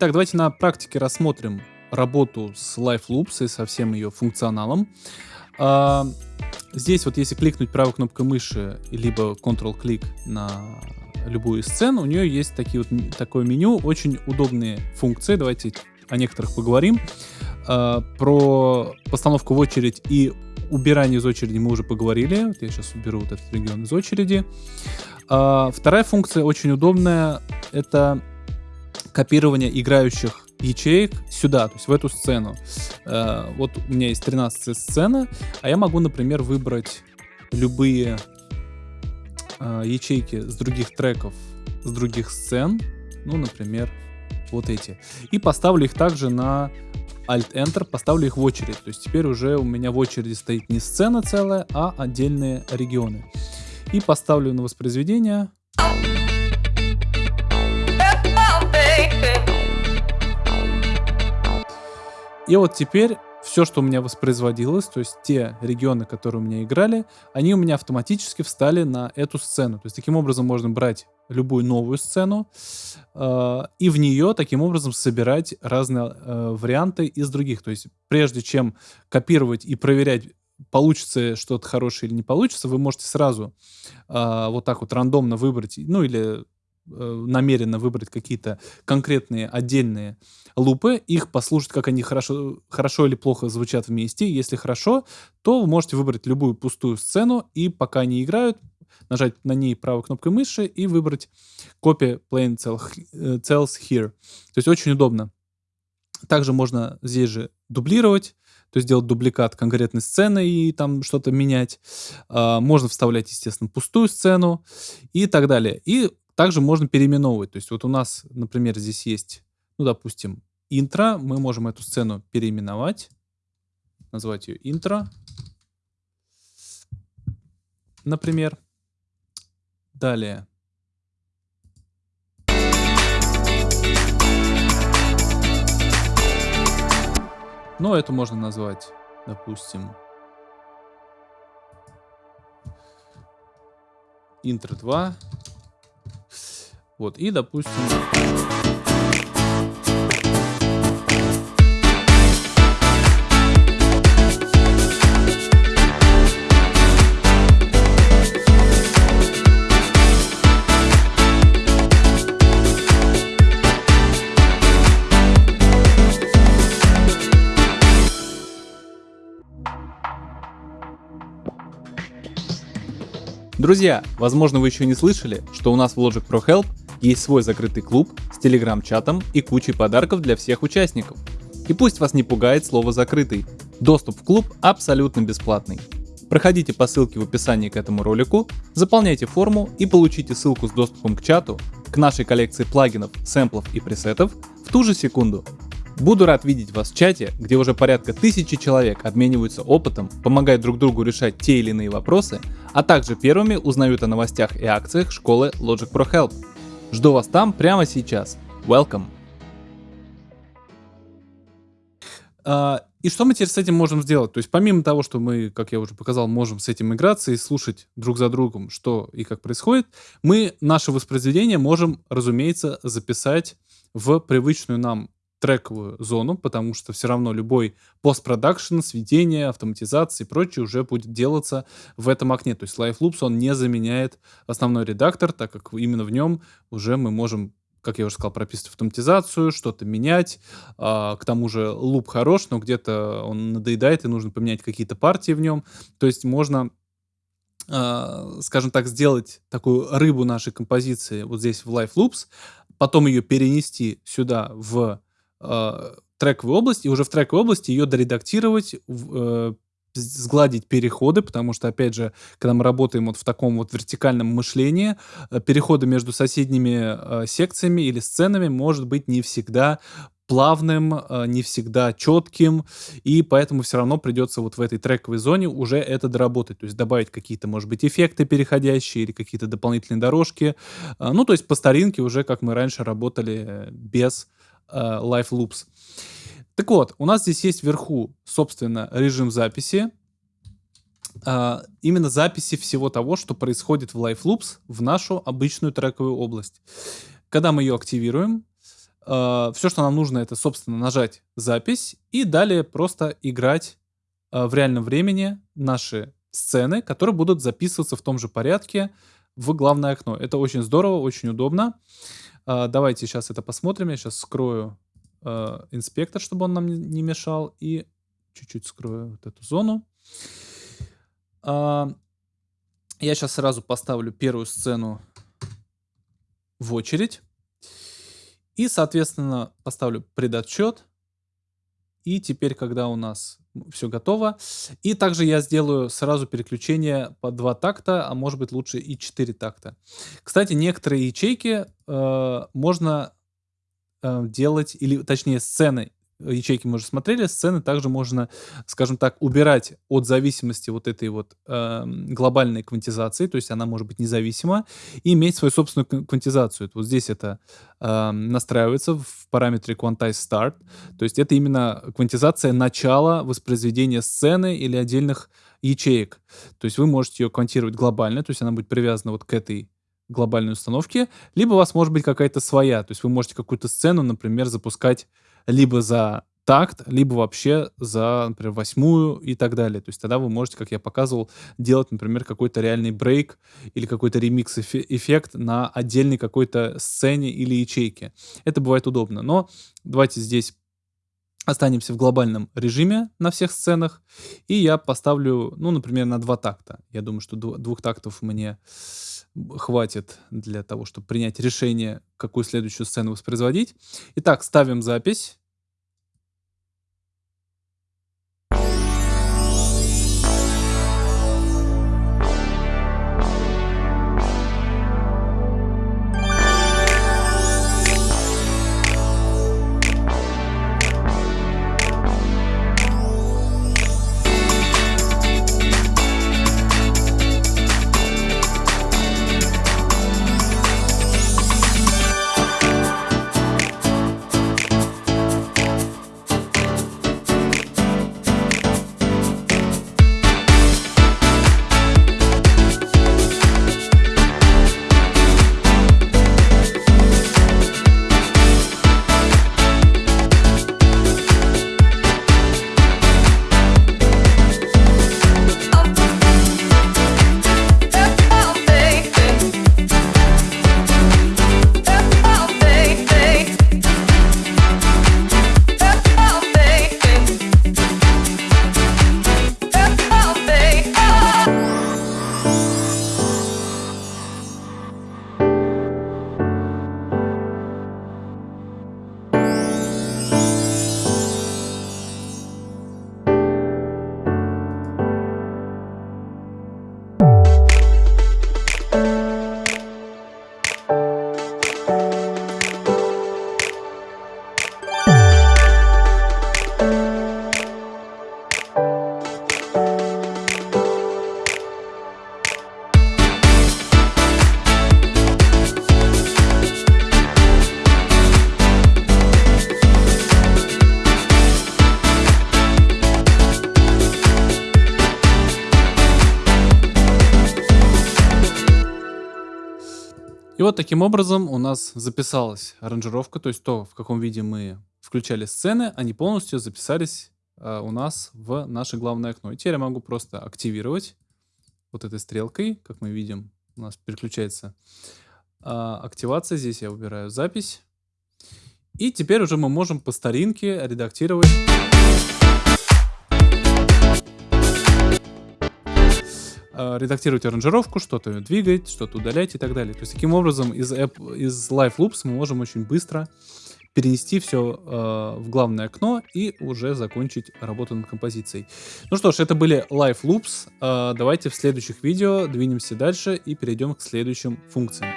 Итак, давайте на практике рассмотрим работу с Live Loops и со всем ее функционалом. А, здесь вот если кликнуть правой кнопкой мыши, либо Ctrl-клик на любую сцену, у нее есть такие вот, такое меню, очень удобные функции. Давайте о некоторых поговорим. А, про постановку в очередь и убирание из очереди мы уже поговорили. Вот я сейчас уберу вот этот регион из очереди. А, вторая функция очень удобная. Это копирование играющих ячеек сюда, то есть в эту сцену. А, вот у меня есть 13 сцена, а я могу, например, выбрать любые а, ячейки с других треков, с других сцен. Ну, например, вот эти. И поставлю их также на Alt-Enter, поставлю их в очередь. То есть теперь уже у меня в очереди стоит не сцена целая, а отдельные регионы. И поставлю на воспроизведение. И вот теперь все, что у меня воспроизводилось, то есть те регионы, которые у меня играли, они у меня автоматически встали на эту сцену. То есть таким образом можно брать любую новую сцену э, и в нее таким образом собирать разные э, варианты из других. То есть прежде чем копировать и проверять, получится что-то хорошее или не получится, вы можете сразу э, вот так вот рандомно выбрать, ну или намеренно выбрать какие-то конкретные отдельные лупы, их послушать, как они хорошо, хорошо или плохо звучат вместе. Если хорошо, то вы можете выбрать любую пустую сцену, и пока они играют, нажать на ней правой кнопкой мыши и выбрать Copy Plain э, Cells Here. То есть очень удобно. Также можно здесь же дублировать, то есть делать дубликат конкретной сцены и там что-то менять. А, можно вставлять, естественно, пустую сцену и так далее. И также можно переименовывать. То есть вот у нас, например, здесь есть, ну, допустим, интро. Мы можем эту сцену переименовать. Назвать ее интро. Например. Далее. Ну, это можно назвать, допустим, интро 2. Вот, и, допустим... Друзья, возможно вы еще не слышали, что у нас в Logic Pro Help есть свой закрытый клуб с телеграм-чатом и кучей подарков для всех участников. И пусть вас не пугает слово «закрытый». Доступ в клуб абсолютно бесплатный. Проходите по ссылке в описании к этому ролику, заполняйте форму и получите ссылку с доступом к чату, к нашей коллекции плагинов, сэмплов и пресетов в ту же секунду. Буду рад видеть вас в чате, где уже порядка тысячи человек обмениваются опытом, помогают друг другу решать те или иные вопросы, а также первыми узнают о новостях и акциях школы Logic Pro Help. Жду вас там прямо сейчас. Welcome! Uh, и что мы теперь с этим можем сделать? То есть помимо того, что мы, как я уже показал, можем с этим играться и слушать друг за другом, что и как происходит, мы наше воспроизведение можем, разумеется, записать в привычную нам трековую зону, потому что все равно любой постпродакшн, сведение, автоматизация и прочее уже будет делаться в этом окне. То есть Live Loops, он не заменяет основной редактор, так как именно в нем уже мы можем как я уже сказал, прописывать автоматизацию, что-то менять. А, к тому же луп хорош, но где-то он надоедает, и нужно поменять какие-то партии в нем. То есть можно Uh, скажем так, сделать такую рыбу нашей композиции вот здесь в Live Loops, потом ее перенести сюда в э, трековую область, и уже в трековой области ее доредактировать, э, сгладить переходы, потому что, опять же, когда мы работаем вот в таком вот вертикальном мышлении, э, переходы между соседними э, секциями или сценами может быть не всегда плавным, э, не всегда четким, и поэтому все равно придется вот в этой трековой зоне уже это доработать, то есть добавить какие-то, может быть, эффекты переходящие или какие-то дополнительные дорожки, э, ну, то есть по старинке уже, как мы раньше работали без Э, Live Loops. Так вот, у нас здесь есть вверху, собственно, режим записи. Uh, именно записи всего того, что происходит в Live Loops в нашу обычную трековую область. Когда мы ее активируем, э, все, что нам нужно, это, собственно, нажать запись и далее просто играть э, в реальном времени наши сцены, которые будут записываться в том же порядке в главное окно. Это очень здорово, очень удобно. Э, давайте сейчас это посмотрим. Я сейчас скрою э, инспектор, чтобы он нам не мешал, и чуть-чуть скрою вот эту зону. Э, я сейчас сразу поставлю первую сцену в очередь. И, соответственно, поставлю предотчет. И теперь, когда у нас все готово. И также я сделаю сразу переключение по два такта, а может быть лучше и 4 такта. Кстати, некоторые ячейки э, можно э, делать, или точнее сцены ячейки мы уже смотрели, сцены также можно, скажем так, убирать от зависимости вот этой вот э, глобальной квантизации, то есть она может быть независима, и иметь свою собственную квантизацию. Вот здесь это э, настраивается в параметре Quantize Start, то есть это именно квантизация начала воспроизведения сцены или отдельных ячеек. То есть вы можете ее квантировать глобально, то есть она будет привязана вот к этой глобальной установке, либо у вас может быть какая-то своя, то есть вы можете какую-то сцену, например, запускать либо за такт, либо вообще за, например, восьмую и так далее. То есть тогда вы можете, как я показывал, делать, например, какой-то реальный брейк или какой-то ремикс-эффект на отдельной какой-то сцене или ячейке. Это бывает удобно. Но давайте здесь останемся в глобальном режиме на всех сценах, и я поставлю, ну, например, на два такта. Я думаю, что двух тактов мне хватит для того, чтобы принять решение, какую следующую сцену воспроизводить. Итак, ставим запись. Вот таким образом у нас записалась аранжировка, то есть то, в каком виде мы включали сцены, они полностью записались э, у нас в наше главное окно. И теперь я могу просто активировать вот этой стрелкой, как мы видим, у нас переключается э, активация. Здесь я выбираю запись. И теперь уже мы можем по старинке редактировать редактировать аранжировку, что-то двигать, что-то удалять и так далее. То есть таким образом из, app, из Live Loops мы можем очень быстро перенести все э, в главное окно и уже закончить работу над композицией. Ну что ж, это были Live Loops. Э, давайте в следующих видео двинемся дальше и перейдем к следующим функциям.